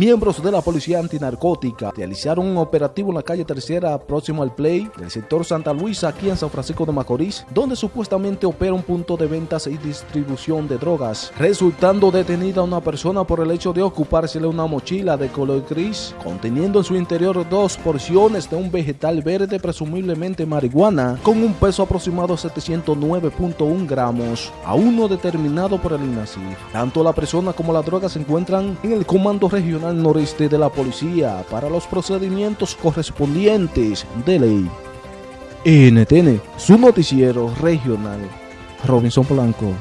Miembros de la Policía Antinarcótica realizaron un operativo en la calle Tercera próximo al Play del sector Santa Luisa aquí en San Francisco de Macorís, donde supuestamente opera un punto de ventas y distribución de drogas, resultando detenida una persona por el hecho de ocupársele una mochila de color gris, conteniendo en su interior dos porciones de un vegetal verde presumiblemente marihuana, con un peso aproximado de 709.1 gramos, aún no determinado por el INACIF. Tanto la persona como la droga se encuentran en el Comando Regional Noreste de la Policía para los procedimientos correspondientes de ley. NTN, su noticiero regional. Robinson Polanco.